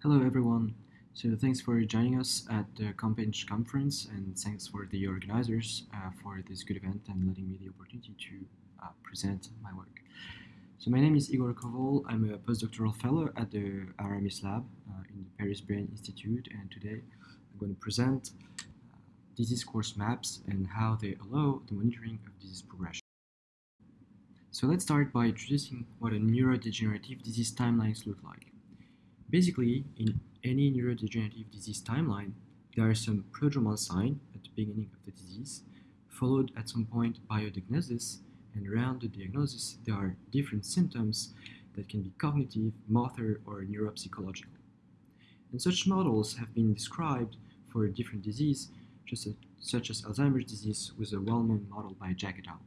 Hello everyone. So thanks for joining us at the Compinch conference and thanks for the organizers uh, for this good event and letting me the opportunity to uh, present my work. So my name is Igor Koval. I'm a postdoctoral fellow at the Aramis lab uh, in the Paris Brain Institute and today I'm going to present uh, disease course maps and how they allow the monitoring of disease progression. So let's start by introducing what a neurodegenerative disease timelines look like. Basically, in any neurodegenerative disease timeline, there are some prodromal sign at the beginning of the disease, followed at some point by a diagnosis, and around the diagnosis there are different symptoms that can be cognitive, motor, or neuropsychological. And such models have been described for different diseases, such as Alzheimer's disease with a well-known model by Jack et al.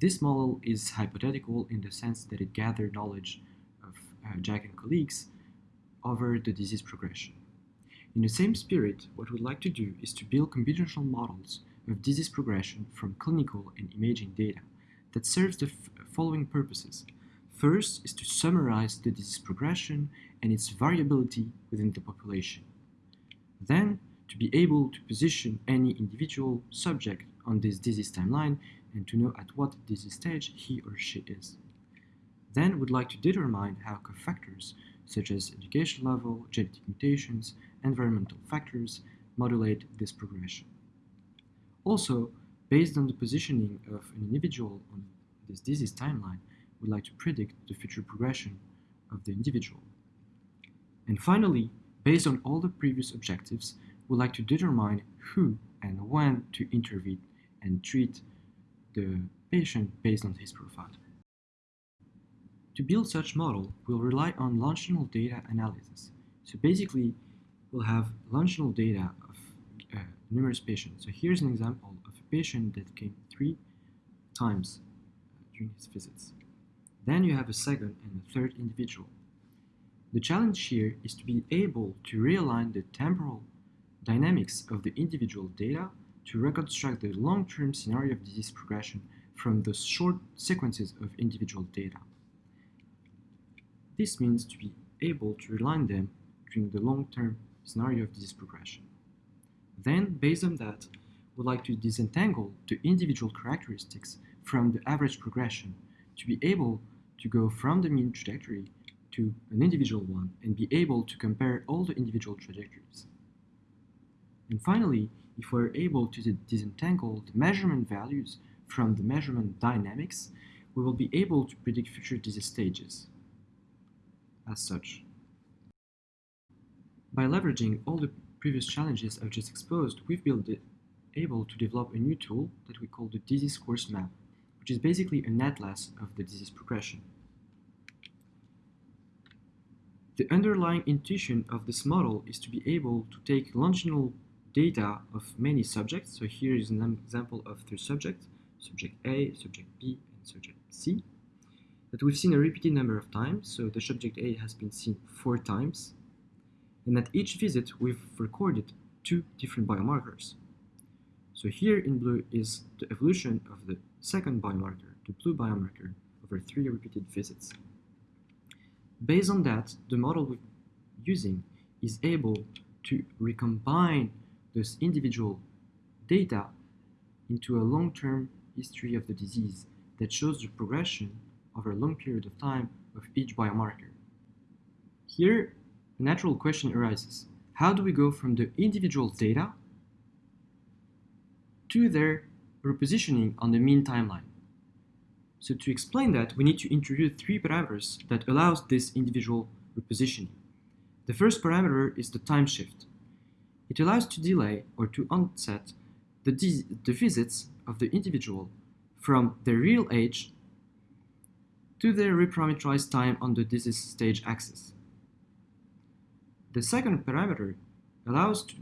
This model is hypothetical in the sense that it gathered knowledge of uh, Jack and colleagues over the disease progression. In the same spirit, what we'd like to do is to build computational models of disease progression from clinical and imaging data that serves the following purposes. First is to summarize the disease progression and its variability within the population. Then, to be able to position any individual subject on this disease timeline and to know at what disease stage he or she is. Then, we'd like to determine how cofactors such as education level, genetic mutations, environmental factors, modulate this progression. Also, based on the positioning of an individual on this disease timeline, we'd like to predict the future progression of the individual. And finally, based on all the previous objectives, we'd like to determine who and when to intervene and treat the patient based on his profile. To build such model, we'll rely on longitudinal data analysis. So basically, we'll have longitudinal data of uh, numerous patients. So here's an example of a patient that came three times uh, during his visits. Then you have a second and a third individual. The challenge here is to be able to realign the temporal dynamics of the individual data to reconstruct the long-term scenario of disease progression from the short sequences of individual data. This means to be able to realign them during the long-term scenario of disease progression. Then, based on that, we'd like to disentangle the individual characteristics from the average progression to be able to go from the mean trajectory to an individual one and be able to compare all the individual trajectories. And finally, if we're able to disentangle the measurement values from the measurement dynamics, we will be able to predict future disease stages as such. By leveraging all the previous challenges I've just exposed, we've been able to develop a new tool that we call the disease course map, which is basically an atlas of the disease progression. The underlying intuition of this model is to be able to take longitudinal data of many subjects. So here is an example of three subjects, subject A, subject B, and subject C that we've seen a repeated number of times, so the subject A has been seen four times, and at each visit we've recorded two different biomarkers. So here in blue is the evolution of the second biomarker, the blue biomarker, over three repeated visits. Based on that, the model we're using is able to recombine those individual data into a long-term history of the disease that shows the progression over a long period of time of each biomarker. Here, a natural question arises. How do we go from the individual data to their repositioning on the mean timeline? So to explain that, we need to introduce three parameters that allows this individual repositioning. The first parameter is the time shift. It allows to delay or to onset the, the visits of the individual from their real age to the reparameterized time on the disease stage axis. The second parameter allows to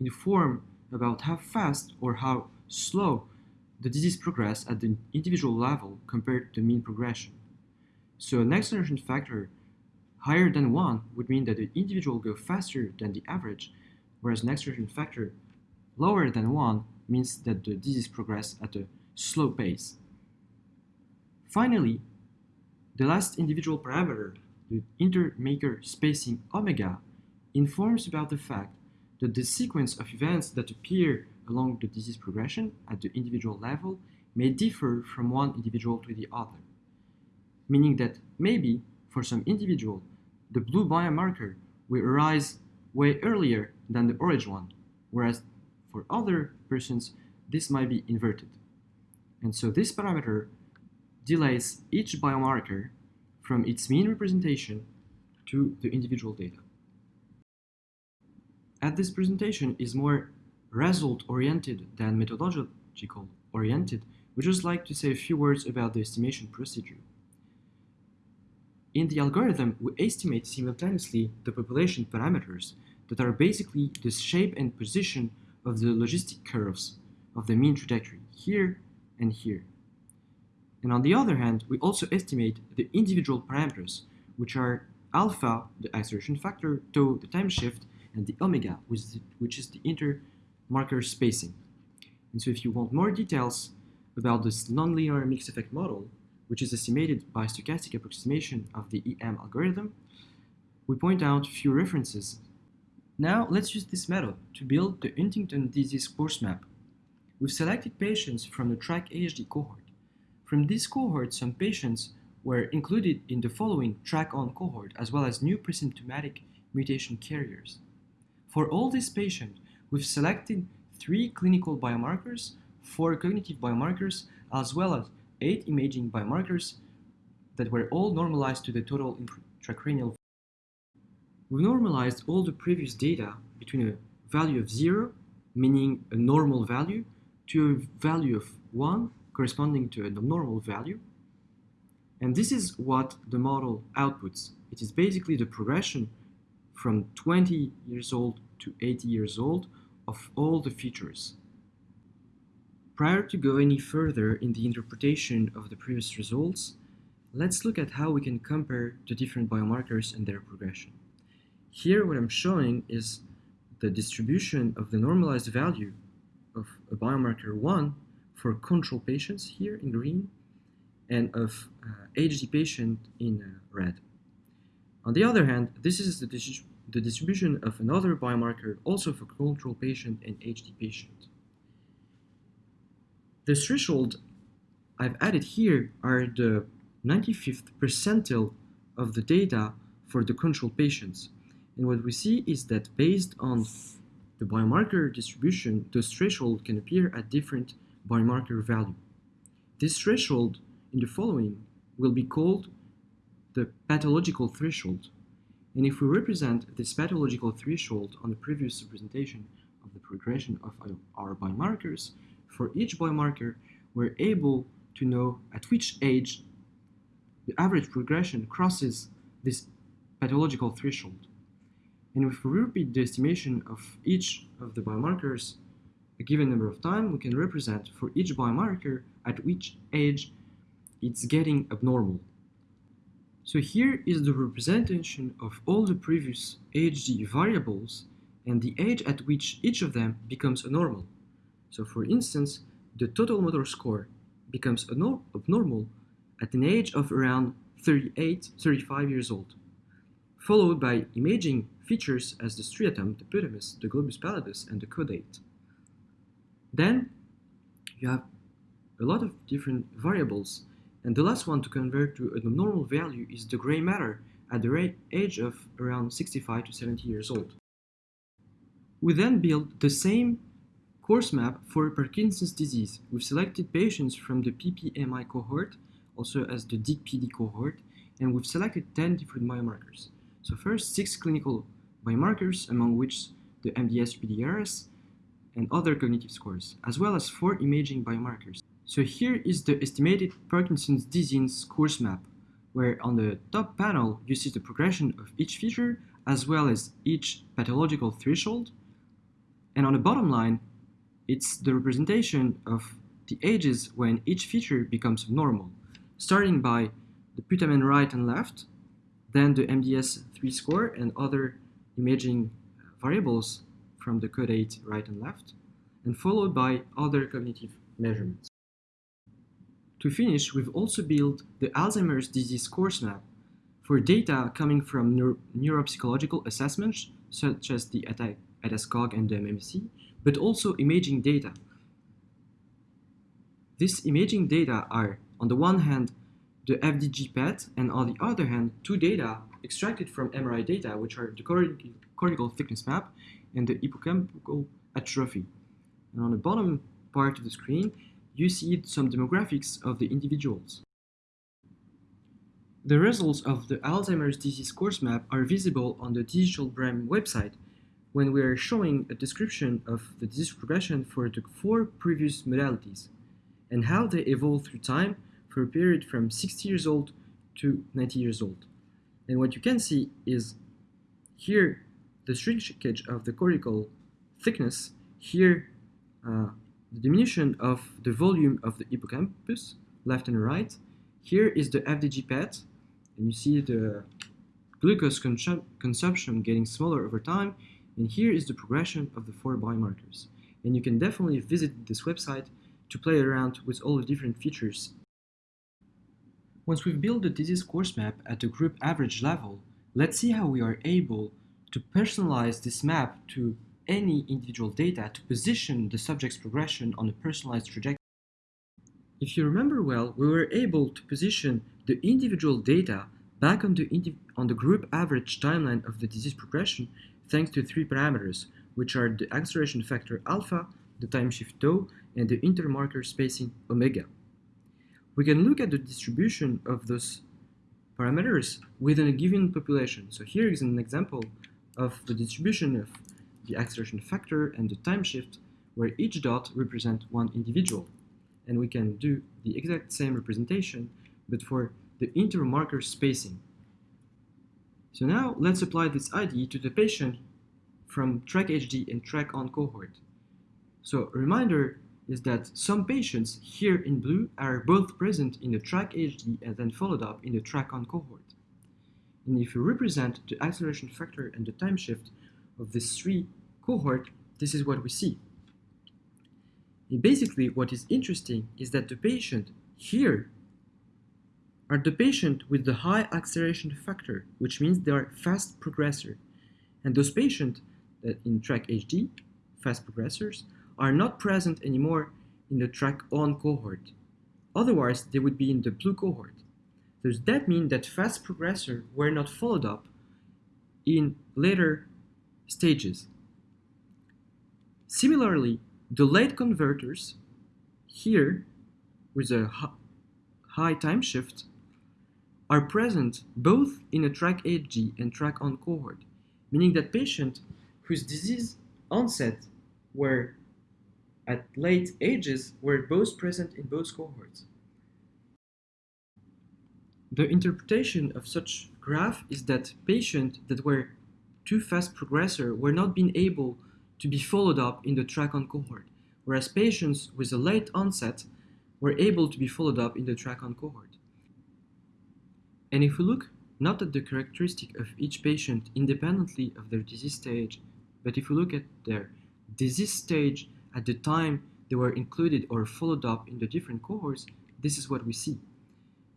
inform about how fast or how slow the disease progress at the individual level compared to mean progression. So an acceleration factor higher than 1 would mean that the individual go faster than the average, whereas an acceleration factor lower than 1 means that the disease progress at a slow pace. Finally, the last individual parameter, the intermarker spacing omega, informs about the fact that the sequence of events that appear along the disease progression at the individual level may differ from one individual to the other, meaning that maybe for some individual, the blue biomarker will arise way earlier than the orange one, whereas for other persons, this might be inverted. And so this parameter delays each biomarker from its mean representation to the individual data. As this presentation is more result-oriented than methodological-oriented, we just like to say a few words about the estimation procedure. In the algorithm, we estimate simultaneously the population parameters that are basically the shape and position of the logistic curves of the mean trajectory here and here. And on the other hand, we also estimate the individual parameters, which are alpha, the acceleration factor, tau, the time shift, and the omega, which is the, which is the intermarker spacing. And so if you want more details about this nonlinear mixed effect model, which is estimated by stochastic approximation of the EM algorithm, we point out a few references. Now let's use this method to build the Huntington disease course map. We've selected patients from the TRACK-HD cohort. From this cohort, some patients were included in the following TRACK-ON cohort, as well as new presymptomatic mutation carriers. For all these patients, we've selected three clinical biomarkers, four cognitive biomarkers, as well as eight imaging biomarkers that were all normalized to the total intracranial. We've normalized all the previous data between a value of zero, meaning a normal value, to a value of one, corresponding to a normal value. And this is what the model outputs. It is basically the progression from 20 years old to 80 years old of all the features. Prior to go any further in the interpretation of the previous results, let's look at how we can compare the different biomarkers and their progression. Here what I'm showing is the distribution of the normalized value of a biomarker 1 for control patients here in green and of uh, HD patient in uh, red. On the other hand, this is the, the distribution of another biomarker also for control patient and HD patient. The threshold I've added here are the 95th percentile of the data for the control patients. And what we see is that based on the biomarker distribution, the threshold can appear at different biomarker value. This threshold in the following will be called the pathological threshold. And if we represent this pathological threshold on the previous representation of the progression of our biomarkers, for each biomarker, we're able to know at which age the average progression crosses this pathological threshold. And if we repeat the estimation of each of the biomarkers a given number of time, we can represent for each biomarker at which age it's getting abnormal. So here is the representation of all the previous HD variables and the age at which each of them becomes abnormal. So for instance, the total motor score becomes abnormal at an age of around 38, 35 years old, followed by imaging features as the striatum, the putamen, the globus pallidus, and the caudate. Then you have a lot of different variables, and the last one to convert to a normal value is the gray matter at the age of around 65 to 70 years old. We then build the same course map for Parkinson's disease. We've selected patients from the PPMI cohort, also as the DIGPD cohort, and we've selected 10 different biomarkers. So first, six clinical biomarkers, among which the MDS-UPDRS and other cognitive scores, as well as four imaging biomarkers. So here is the estimated Parkinson's disease course map, where on the top panel you see the progression of each feature, as well as each pathological threshold, and on the bottom line it's the representation of the ages when each feature becomes normal, starting by the putamen right and left, then the MDS-3 score and other imaging variables from the caudate right and left, and followed by other cognitive measurements. To finish, we've also built the Alzheimer's disease course map for data coming from neuro neuropsychological assessments, such as the ADAS-Cog and the MMSE, but also imaging data. These imaging data are, on the one hand, the FDG PET, and on the other hand, two data extracted from MRI data, which are the cortical thickness map and the hippocampal atrophy. And on the bottom part of the screen, you see some demographics of the individuals. The results of the Alzheimer's disease course map are visible on the Digital Brain website when we are showing a description of the disease progression for the four previous modalities and how they evolve through time for a period from 60 years old to 90 years old. And what you can see is here the shrinkage of the cortical thickness, here uh, the diminution of the volume of the hippocampus, left and right. Here is the FDG PET, and you see the glucose consum consumption getting smaller over time, and here is the progression of the four biomarkers. And you can definitely visit this website to play around with all the different features. Once we've built the disease course map at the group average level, let's see how we are able to personalize this map to any individual data to position the subject's progression on a personalized trajectory. If you remember well, we were able to position the individual data back on the, on the group average timeline of the disease progression thanks to three parameters, which are the acceleration factor alpha, the time shift tau, and the intermarker spacing omega. We can look at the distribution of those parameters within a given population. So here is an example of the distribution of the acceleration factor and the time shift where each dot represents one individual. And we can do the exact same representation, but for the intermarker spacing. So now let's apply this ID to the patient from track HD and track on cohort. So a reminder is that some patients here in blue are both present in the track HD and then followed up in the track on cohort. And if you represent the acceleration factor and the time shift of these three cohort, this is what we see. And basically, what is interesting is that the patient here are the patient with the high acceleration factor, which means they are fast progressor. And those patients that in track HD, fast progressors, are not present anymore in the track on cohort. Otherwise, they would be in the blue cohort. Does that mean that fast progressors were not followed up in later stages? Similarly, the late converters here with a high time shift are present both in a track HD and track on cohort, meaning that patients whose disease onset were at late ages were both present in both cohorts. The interpretation of such graph is that patients that were too fast progressor were not being able to be followed up in the track on cohort, whereas patients with a late onset were able to be followed up in the track on cohort. And if we look not at the characteristic of each patient independently of their disease stage, but if we look at their disease stage at the time they were included or followed up in the different cohorts, this is what we see.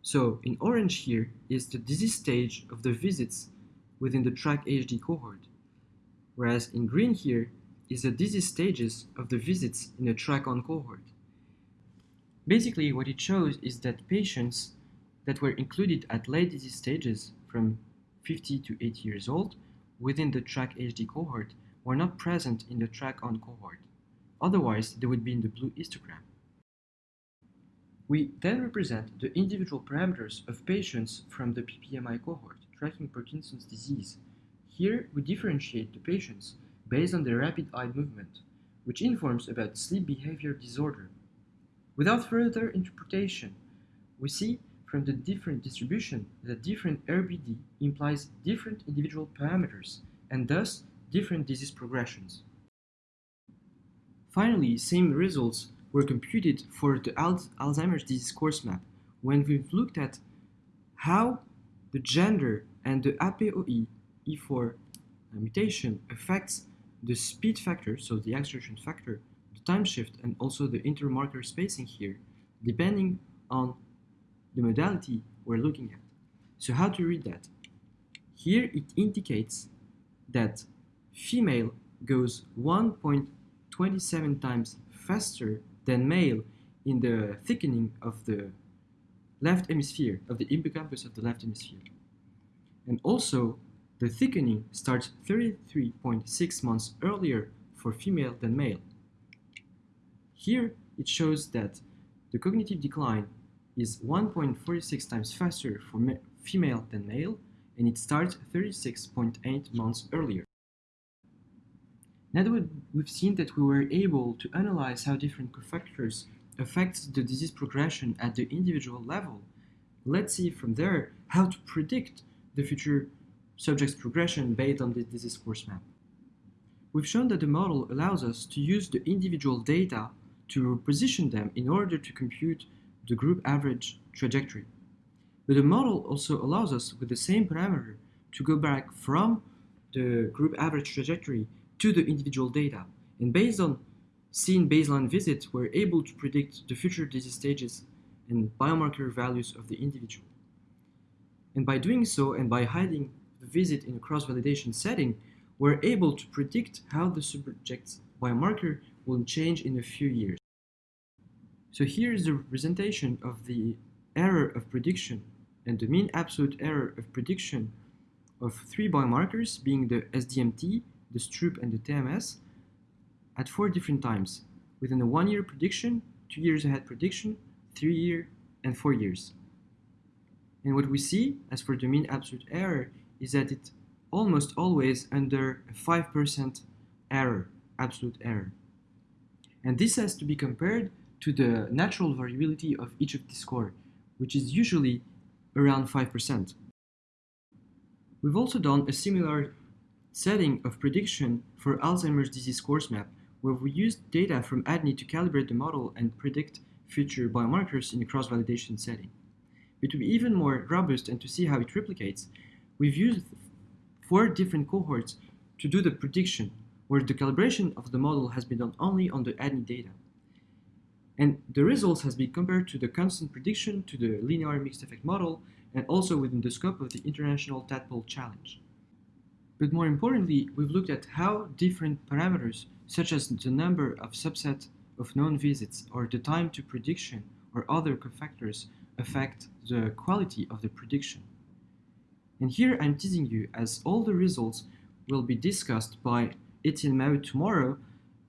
So in orange here is the disease stage of the visits within the track HD cohort, whereas in green here is the disease stages of the visits in the track on cohort. Basically what it shows is that patients that were included at late disease stages from 50 to 80 years old within the track HD cohort were not present in the track on cohort. Otherwise, they would be in the blue histogram. We then represent the individual parameters of patients from the PPMI cohort, tracking Parkinson's disease. Here, we differentiate the patients based on their rapid eye movement, which informs about sleep behavior disorder. Without further interpretation, we see from the different distribution that different RBD implies different individual parameters and thus different disease progressions. Finally, same results were computed for the Alzheimer's disease course map when we've looked at how the gender and the APOE E4 mutation affects the speed factor, so the acceleration factor, the time shift, and also the intermarker spacing here, depending on the modality we're looking at. So how to read that? Here it indicates that female goes 1.27 times faster than male in the thickening of the left hemisphere, of the hippocampus of the left hemisphere. And also, the thickening starts 33.6 months earlier for female than male. Here, it shows that the cognitive decline is 1.46 times faster for female than male, and it starts 36.8 months earlier. Now that we've seen that we were able to analyze how different cofactors affect the disease progression at the individual level, let's see from there how to predict the future subject's progression based on the disease course map. We've shown that the model allows us to use the individual data to position them in order to compute the group average trajectory. But the model also allows us with the same parameter to go back from the group average trajectory to the individual data. And based on seen baseline visits, we're able to predict the future disease stages and biomarker values of the individual. And by doing so, and by hiding the visit in a cross-validation setting, we're able to predict how the subject's biomarker will change in a few years. So here is the representation of the error of prediction and the mean absolute error of prediction of three biomarkers being the SDMT, the Stroop, and the TMS at four different times within a one-year prediction, two years ahead prediction, three year, and four years. And what we see as for the mean absolute error is that it almost always under a 5% error, absolute error. And this has to be compared to the natural variability of each of the score, which is usually around 5%. We've also done a similar setting of prediction for Alzheimer's disease course map, where we used data from ADNI to calibrate the model and predict future biomarkers in a cross-validation setting. But to be even more robust and to see how it replicates, we've used four different cohorts to do the prediction, where the calibration of the model has been done only on the ADNI data. And the results has been compared to the constant prediction to the linear mixed effect model and also within the scope of the International Tadpole Challenge. But more importantly, we've looked at how different parameters, such as the number of subset of known visits or the time to prediction or other cofactors affect the quality of the prediction. And here I'm teasing you as all the results will be discussed by Etienne Maheu tomorrow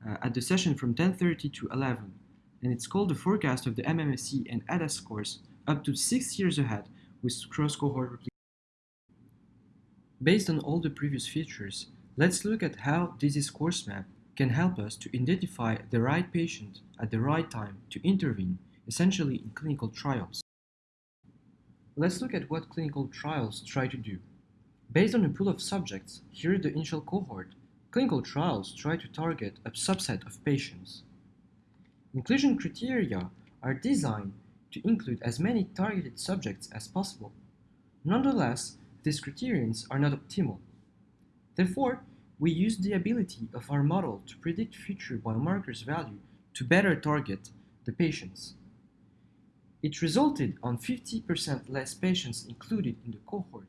uh, at the session from 10.30 to 11. And it's called the forecast of the MMSE and ADAS scores up to six years ahead with cross-cohort. Based on all the previous features, let's look at how disease course map can help us to identify the right patient at the right time to intervene, essentially in clinical trials. Let's look at what clinical trials try to do. Based on a pool of subjects, here the initial cohort, clinical trials try to target a subset of patients. Inclusion criteria are designed to include as many targeted subjects as possible. Nonetheless, these criterions are not optimal. Therefore, we use the ability of our model to predict future biomarkers value to better target the patients. It resulted on 50% less patients included in the cohort,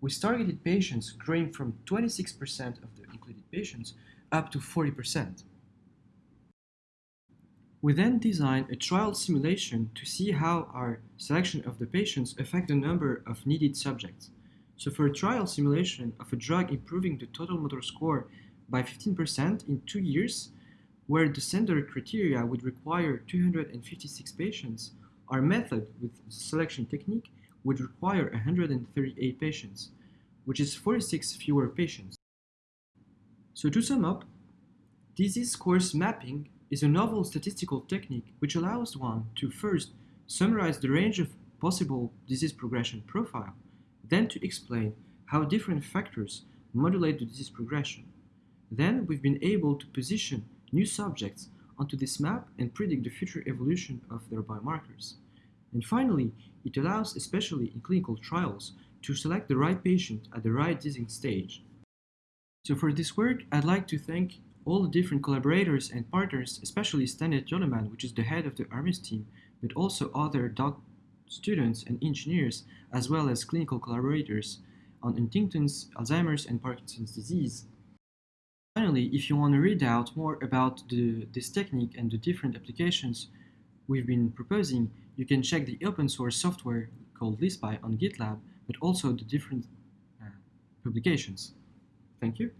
with targeted patients growing from 26% of the included patients up to 40%. We then designed a trial simulation to see how our selection of the patients affect the number of needed subjects. So for a trial simulation of a drug improving the total motor score by 15% in two years, where the standard criteria would require 256 patients, our method with selection technique would require 138 patients, which is 46 fewer patients. So to sum up, disease course mapping is a novel statistical technique which allows one to first summarize the range of possible disease progression profile, then to explain how different factors modulate the disease progression. Then we've been able to position new subjects onto this map and predict the future evolution of their biomarkers. And finally, it allows, especially in clinical trials, to select the right patient at the right disease stage. So for this work, I'd like to thank all the different collaborators and partners, especially Stanley Durrleman, which is the head of the ARAMIS team, but also other doc students and engineers, as well as clinical collaborators, on Huntington's, Alzheimer's, and Parkinson's disease. Finally, if you want to read out more about the, this technique and the different applications we've been proposing, you can check the open source software called Leaspy on GitLab, but also the different uh, publications. Thank you.